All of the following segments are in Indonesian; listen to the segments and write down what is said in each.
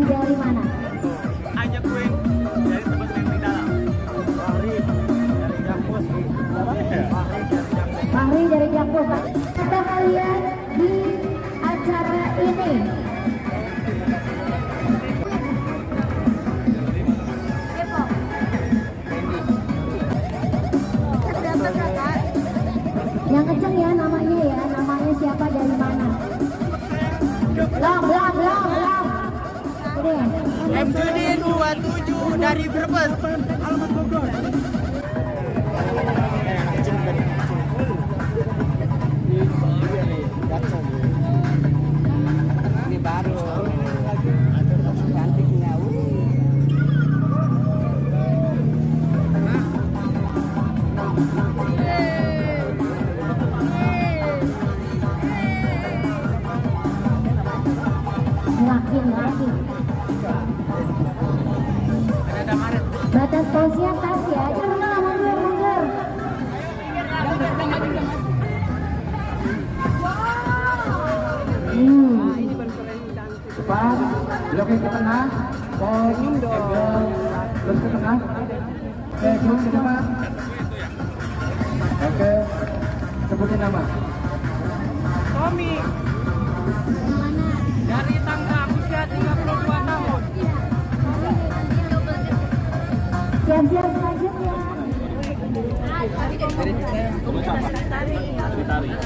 dan dari mana? aja gue dari tempat yang di dalam. Fahri dari Jakpus. Fahri dari Jakpus. kata kalian di acara ini. Yang kenceng ya namanya ya, namanya siapa dari mana? Belum, belum, belum, belum. MJD 27 dari Brebes. Alamat Bogor. Ini baru. Cantiknya. Makin lagi. Batas posnya tas ya. Ke tengah. Terus ke tengah. Oke, zoom ke. Oke, sebutin nama. Tommy. Dari Tangga Siap-siap selanjutnya. Kembali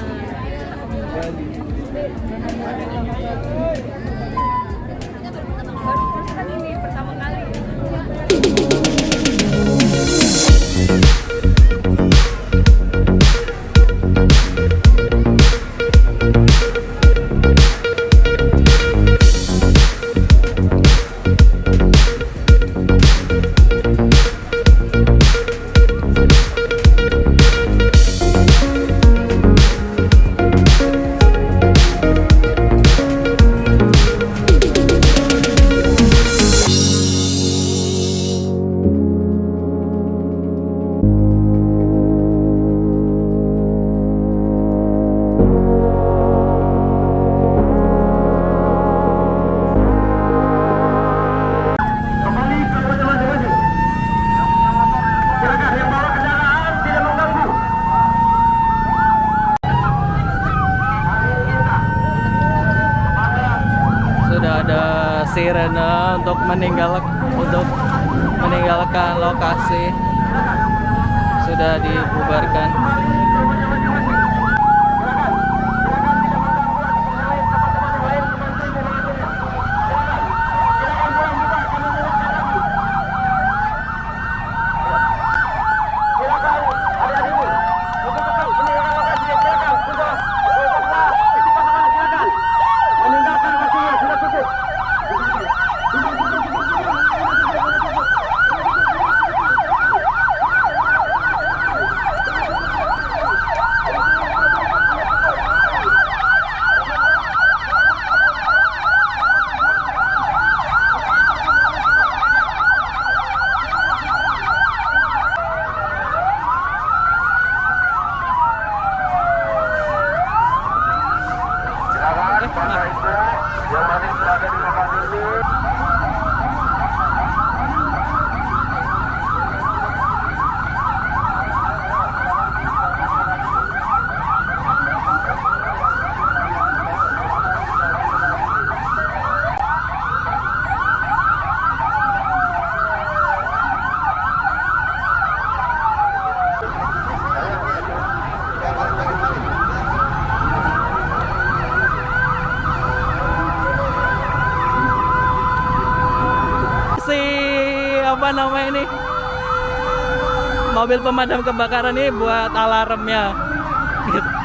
sirene untuk meninggal untuk meninggalkan lokasi. Sudah dibubarkan Silakan adik-adikmu untuk tetap meninggalkan lokasi. Silakan sudah sudah isi pasangan silakan meninggalkan lokasinya sudah cukup. Silakan Bapak Ibu yang masih berada di lokasi ini si apa namanya ini mobil pemadam kebakaran ini buat alarmnya gitu.